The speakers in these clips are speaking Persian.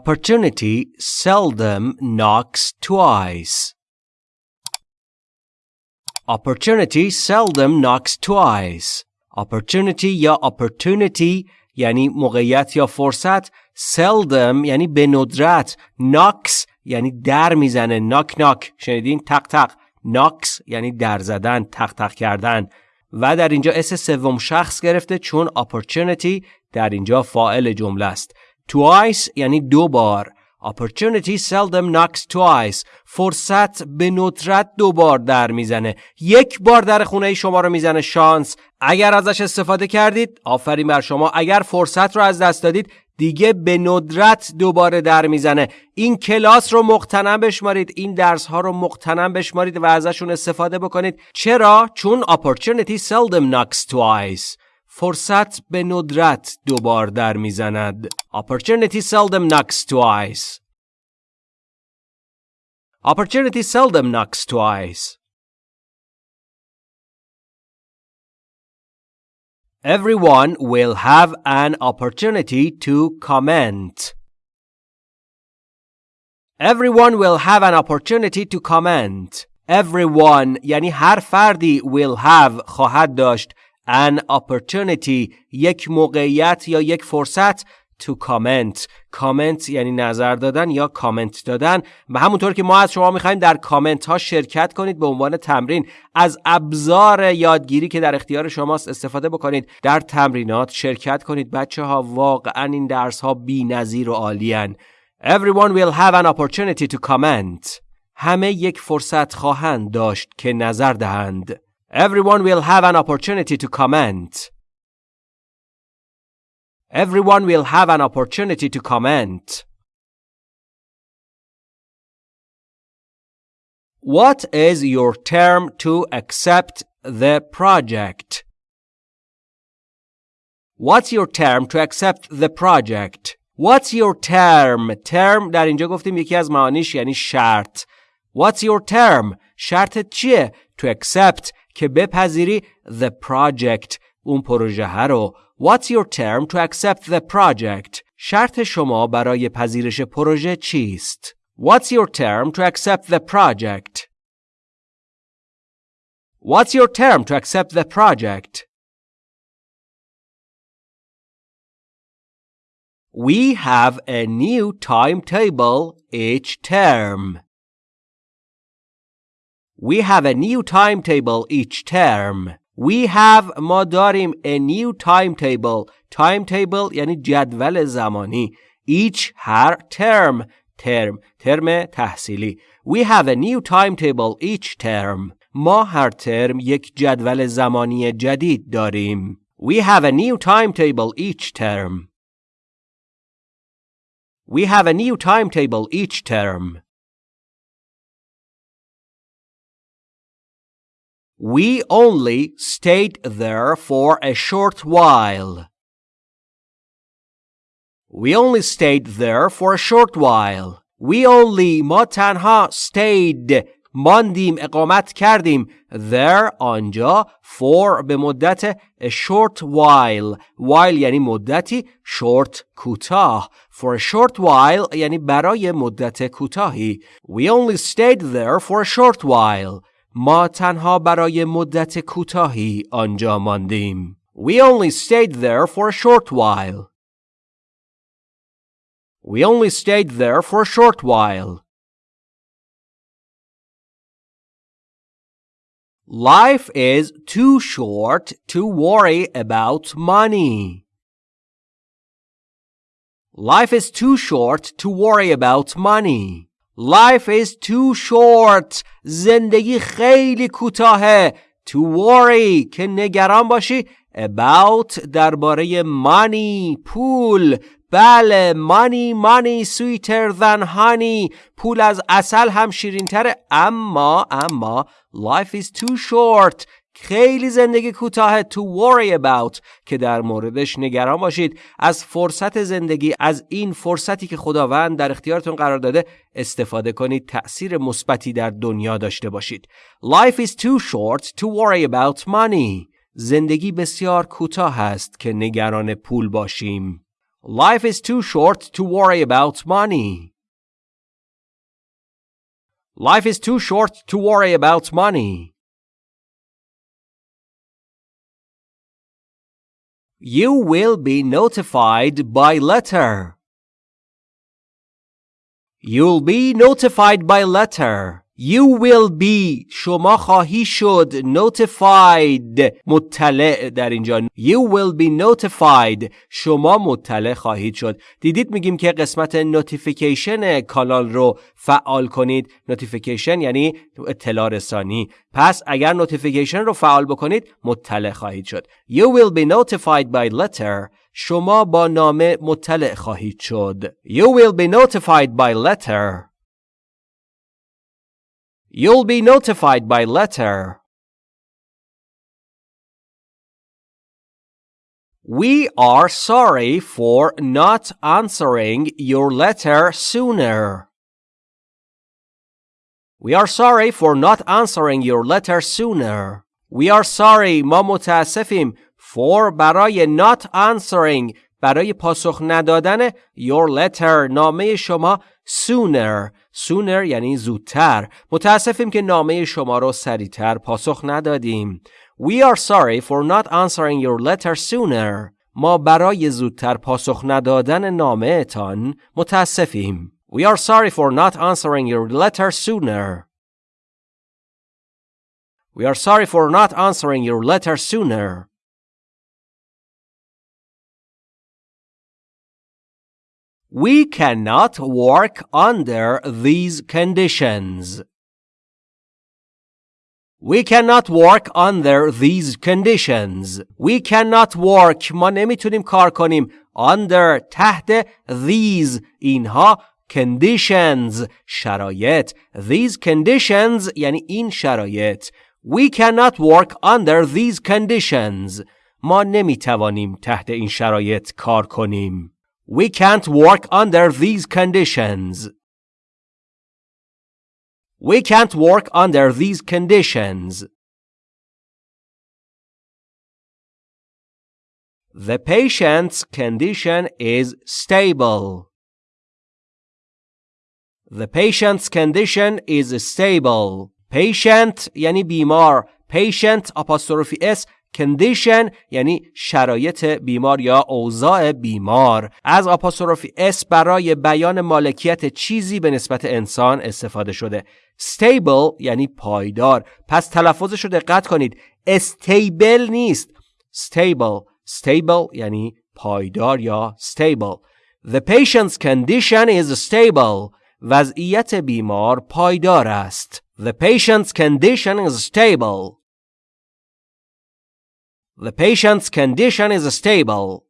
Opportunity seldom knocks twice. Opportunity seldom knocks twice. Opportunity یا opportunity یعنی موقعیت یا فرصت seldom یعنی به ندرت knocks یعنی در می‌زنه ناک ناک شنیدین تق تق ناکس یعنی در زدن تق تق کردن و در اینجا اس سوم شخص گرفته چون opportunity در اینجا فاعل جمله است twice یعنی دو بار. Opportunity seldom knocks twice. فرصت به ندرت دو بار در می‌زنه. یک بار در خونه شما رو می‌زنه شانس. اگر ازش استفاده کردید آفرین بر شما. اگر فرصت رو از دست دادید دیگه به ندرت دوباره در می‌زنه. این کلاس رو مقتنم بشمارید. این درس ها رو مقتنم بشمارید و ازشون استفاده بکنید. چرا؟ چون opportunity seldom knocks twice. فرصت به ندرت دوبار در میزند opportunity seldom knocks twice opportunity seldom knocks twice Everyone will have an opportunity to comment. Everyone will have an opportunity to comment. Everyone یعنی هر فردی will have خواهد داشت an opportunity یک موقعیت یا یک فرصت to comment. کامنت یعنی نظر دادن یا کامنت دادن. و همونطور که ما از شما می‌خوایم در کامنت ها شرکت کنید به عنوان تمرین. از ابزار یادگیری که در اختیار شماست استفاده بکنید. در تمرینات شرکت کنید. بچه ها واقعا این درس ها بی نظیر و عالیان Everyone will have an opportunity to comment. همه یک فرصت خواهند داشت که نظر دهند. Everyone will have an opportunity to comment Everyone will have an opportunity to comment. What is your term to accept the project? What's your term to accept the project? What's your term? term در اینجا گفتیم یکی از معانیش یعنی شرط. What's your term? شرطت چیه؟ To accept که بپذیری the project اون پروژه رو What's your term to accept the project? شرط شما برای پذیرش پروژه چیست؟ What's your term to accept the project? What's your term to accept the project? We have a new timetable each term. We have a new timetable each term. We have ما داریم a new timetable timetable یعنی جدول زمانی each هر term term ترم تحصیلی We have a new timetable each term ما هر ترم یک جدول زمانی جدید داریم We have a new timetable each term We have a new timetable each term We only stayed there for a short while. We only stayed there for a short while. We only ما تنها stayed ماندیم اقامت کردیم there آنجا for به مدت a short while while یعنی مدتی short کوتاه for a short while یعنی برای مدت کوتاهی we only stayed there for a short while ما تنها برای مدت کوتاهی آنجا ماندیم. We only stayed there for a short while. We only stayed there for a short while. Life is too short to worry about money. Life is too short to worry about money. Life is too short. زندگی خیلی کوتاهه. To worry که نگران باشی about درباره money پول بله money money sweeter than honey پول از اصل هم شیرین تره اما اما life is too short خیلی زندگی کوتاه to worry about که در موردش نگران باشید. از فرصت زندگی از این فرصتی که خداوند در اختیارتون قرار داده استفاده کنید. تأثیر مثبتی در دنیا داشته باشید. Life is too short to worry about money. زندگی بسیار کوتاه است که نگران پول باشیم. Life is too short to worry about money. Life is too short to worry about money. You will be notified by letter. You'll be notified by letter. You will be شما خواهی شد notified مطلع در اینجا. You will be notified شما مطلع خواهید شد. دیدید میگیم که قسمت notification کانال رو فعال کنید. notification یعنی اطلاع رسانی. پس اگر notification رو فعال بکنید مطلع خواهید شد. You will be notified by letter شما با نامه مطلع خواهید شد. You will be notified by letter. You'll be notified by letter. We are sorry for not answering your letter sooner. We are sorry for not answering your letter sooner. We are sorry ما متاسفیم for برای not answering برای پاسخ ندادن your letter نامه شما sooner sooner یعنی زودتر متاسفیم که نامه شما رو سریعتر پاسخ ندادیم We are sorry for not answering your letter sooner ما برای زودتر پاسخ ندادن نامه تان متاسفیم We are sorry for not answering your letter sooner We are sorry for not answering your letter sooner We cannot work under these conditions. We cannot work under these conditions. We cannot work. ما نمیتونیم کار کنیم under تحت these اینها conditions شرایط these conditions یعنی این شرایط We cannot work under these conditions. ما نمیتوانیم تحت این شرایط کار کنیم. We can't work under these conditions. We can't work under these conditions. The patient's condition is stable. The patient's condition is stable. Patient یعنی بیمار. Patient apostrophe s condition یعنی شرایط بیمار یا اوضاع بیمار. از آپاستروفی اس برای بیان مالکیت چیزی به نسبت انسان استفاده شده. stable یعنی پایدار. پس تلفظش رو دقت کنید. استیبل نیست. stable. stable یعنی پایدار یا stable. the patient's condition is stable. وضعیت بیمار پایدار است. the patient's condition is stable. The patient's condition is stable.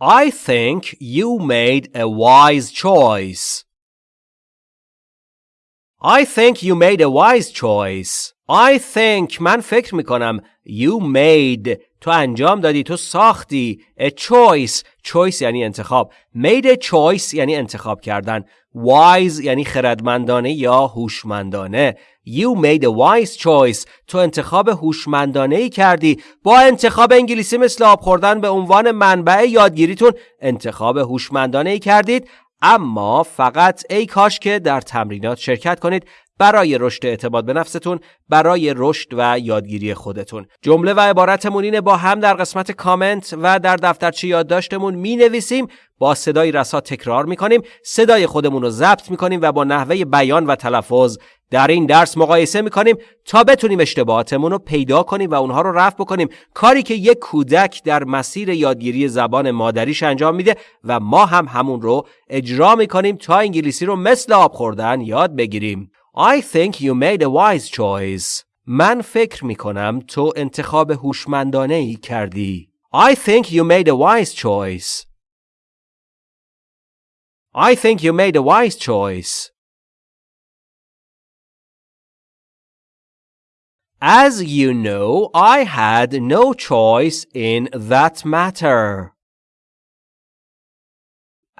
I think you made a wise choice. I think you made a wise choice. I think من فکر میکنم you made تو انجام دادی تو ساختی a choice choice یعنی انتخاب made a choice یعنی انتخاب کردن wise یعنی خردمندانه یا هوشمندانه You made a wise choice. تو انتخاب هوشمندانه ای کردی. با انتخاب انگلیسی مثل آب خوردن به عنوان منبع یادگیریتون انتخاب هوشمندانه ای کردید. اما فقط ای کاش که در تمرینات شرکت کنید برای رشد اعتماد به نفستون برای رشد و یادگیری خودتون. جمله و عبارتمون اینه با هم در قسمت کامنت و در دفترچه یادداشتمون می نویسیم با صدای رسا تکرار می کنیم صدای خودمون رو ضبط می کنیم و با نحوه بیان و تلفظ در این درس مقایسه می کنیم تا بتونیم اشتباهاتمون رو پیدا کنیم و اونها رو رفع بکنیم. کاری که یک کودک در مسیر یادگیری زبان مادریش انجام میده و ما هم همون رو اجرا می کنیم تا انگلیسی رو مثل آب خوردن یاد بگیریم. I think you made a wise choice. من فکر می کنم تو انتخاب هوشمندانه ای کردی. I think you made a wise choice. I think you made a wise choice. As you know, I had no choice in that matter.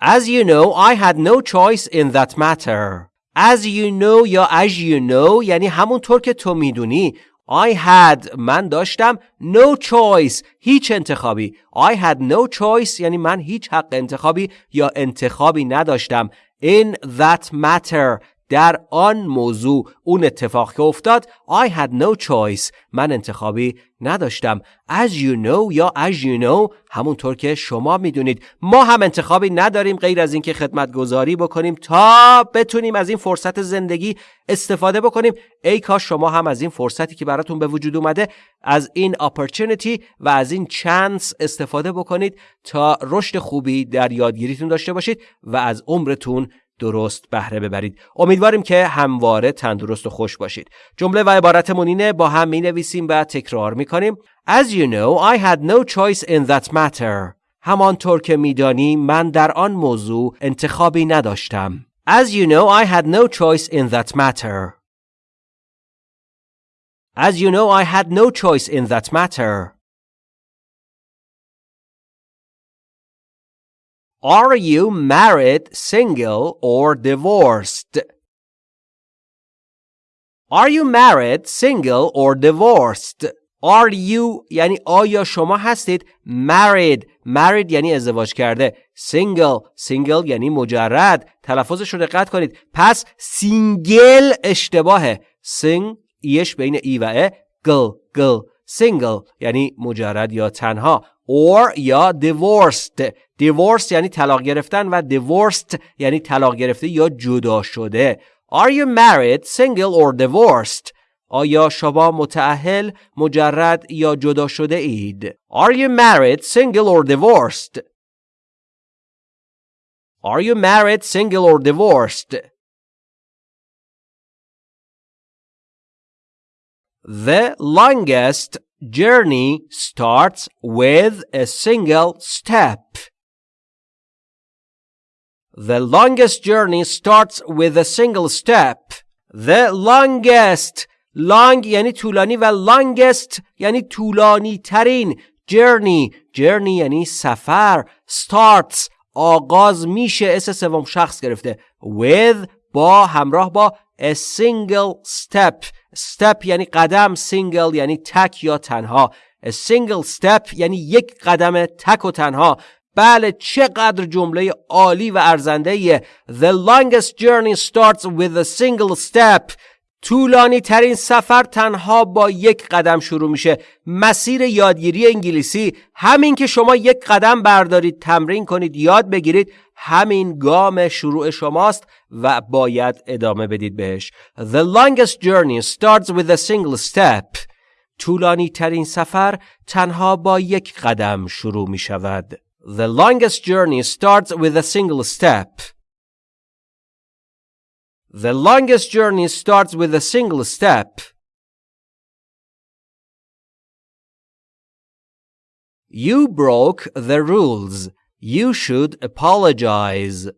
As you know, I had no choice in that matter. As you know یا as you know یعنی همونطور که تو می‌دونی I had من داشتم no choice هیچ انتخابی. I had no choice یعنی من هیچ حق انتخابی یا انتخابی نداشتم. In that matter در آن موضوع اون اتفاق که افتاد I had no choice. من انتخابی نداشتم. As you know یا as you know همونطور که شما می‌دونید. ما هم انتخابی نداریم غیر از اینکه خدمت گذاری بکنیم تا بتونیم از این فرصت زندگی استفاده بکنیم. ای کاش شما هم از این فرصتی که براتون به وجود اومده از این opportunity و از این چانس استفاده بکنید تا رشد خوبی در یادگیریتون داشته باشید و از عمرتون درست بهره ببرید. امیدواریم که همواره تندرست و خوش باشید. جمله و عبارتمون اینه با هم می نویسیم و تکرار می کنیم As you know I had no choice in that matter. همانطور که میدانی من در آن موضوع انتخابی نداشتم. As you know I had no choice in that matter. As you know I had no choice in that matter. Are you married, single, or divorced? Are you married, single, or divorced? Are you یعنی آیا شما هستید married married یعنی ازدواج کرده single single یعنی مجرد تلفظش رو دقت کنید پس single اشتباهه سینگ ایش بین ای و ا گل گل single یعنی مجرد یا تنها or یا divorced divorced یعنی طلاق گرفتن و divorced یعنی طلاق گرفته یا جدا شده Are you married, single or divorced? آیا شما متاهل، مجرد یا جدا شده اید؟ Are you married, single or divorced? Are you married, single or divorced? The longest journey starts with a single step. The longest journey starts with a single step. The longest long یعنی طولانی و longest یعنی طولانی ترین journey journey یعنی سفر starts آغاز میشه اس سوم شخص گرفته with با همراه با a single step step یعنی قدم single یعنی تک یا تنها a single step یعنی یک قدم تک و تنها بله چقدر جمله عالی و ارزنده The longest journey starts with a single step طولانی ترین سفر تنها با یک قدم شروع میشه. مسیر یادگیری انگلیسی همین که شما یک قدم بردارید تمرین کنید یاد بگیرید همین گام شروع شماست و باید ادامه بدید بهش. The longest journey starts with a single step. طولانی ترین سفر تنها با یک قدم شروع می شود The longest journey starts with a single step. The longest journey starts with a single step. You broke the rules. You should apologize.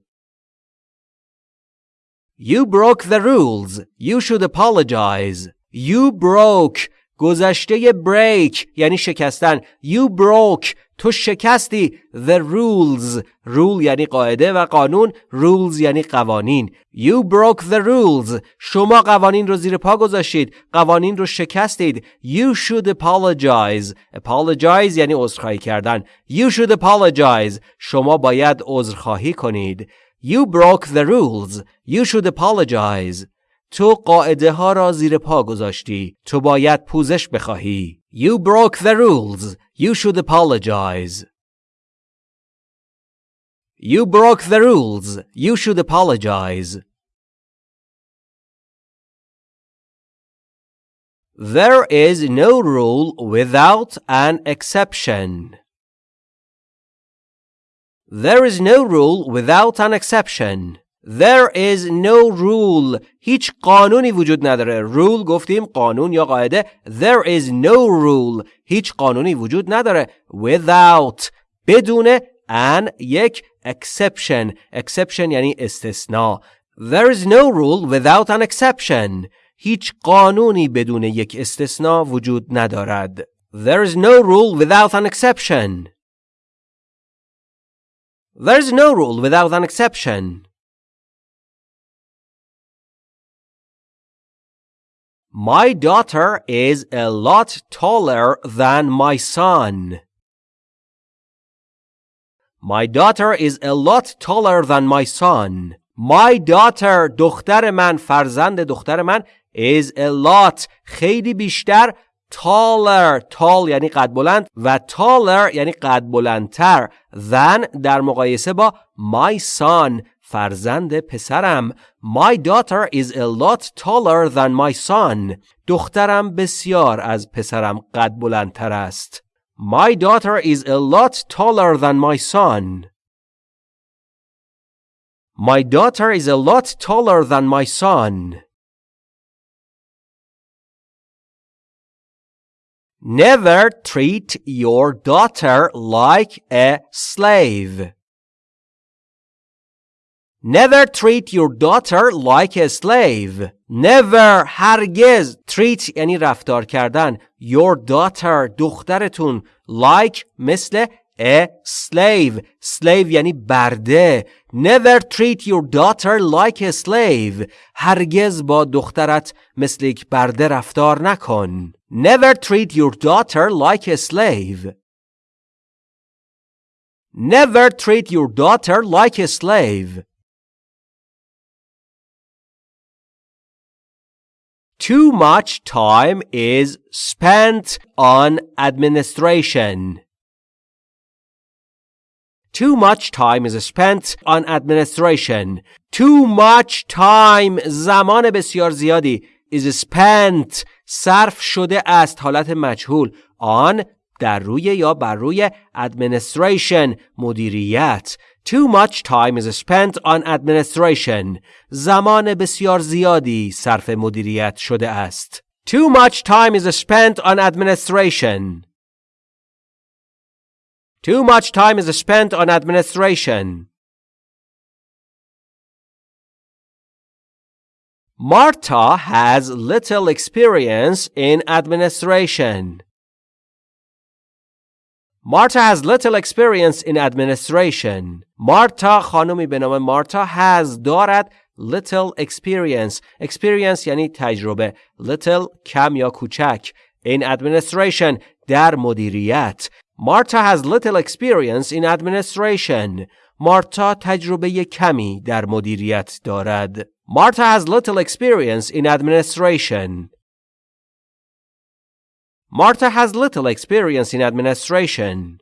You broke the rules. You should apologize. You broke گذشته break یعنی شکستن You broke تو شکستی the rules rule یعنی قاعده و قانون rules یعنی قوانین you broke the rules شما قوانین رو زیر پا گذاشتید قوانین رو شکستید you should apologize apologize یعنی عذرخواهی کردن you should apologize شما باید عذرخواهی کنید you broke the rules you should apologize تو قاعده ها را زیر پا گذاشتی تو باید پوزش بخواهی you broke the rules You should apologize. You broke the rules. You should apologize. There is no rule without an exception. There is no rule without an exception. There is no rule هیچ قانونی وجود نداره rule گفتیم قانون یا قاعده There is no rule هیچ قانونی وجود نداره without بدون an یک exception exception یعنی استثناء There is no rule without an exception هیچ قانونی بدون یک استثناء وجود ندارد There is no rule without an exception There is no rule without an exception My daughter is a lot taller than my son. My daughter is a lot taller than my son. My daughter دختر من فرزند دختر من is a lot خیلی بیشتر taller tall یعنی قد بلند و taller یعنی قد بلندتر than در مقایسه با my son فرزند پسرم My daughter is a lot taller than my son دخترم بسیار از پسرم قد بلندتر است My daughter is a lot taller than my son My daughter is a lot taller than my son Never treat your daughter like a slave Never treat your daughter like a slave. Never هرگز treat یعنی رفتار کردن your daughter دخترتون like مثل a slave slave یعنی برده never treat your daughter like a slave هرگز با دخترت مثل یک برده رفتار نکن never treat your daughter like a slave never treat your daughter like a slave Too much time is spent on administration. Too much time is spent on administration. Too much time زمان بسیار زیادی is spent صرف شده است حالت مجهول on در روی یا بر روی administration مدیریت Too much time is spent on administration. زمان بسیار زیادی صرف مدیریت شده است. Too much time is spent on administration. Too much time is spent on administration. Marta has little experience in administration. Marta has little experience in administration. Marta خانمی به نام مارتا has دارد little experience. experience یعنی تجربه. little کم یا کوچک. in administration در مدیریت. Marta has little experience in administration. مارتا تجربه کمی در مدیریت دارد. Marta has little experience in administration. Marta has little experience in administration.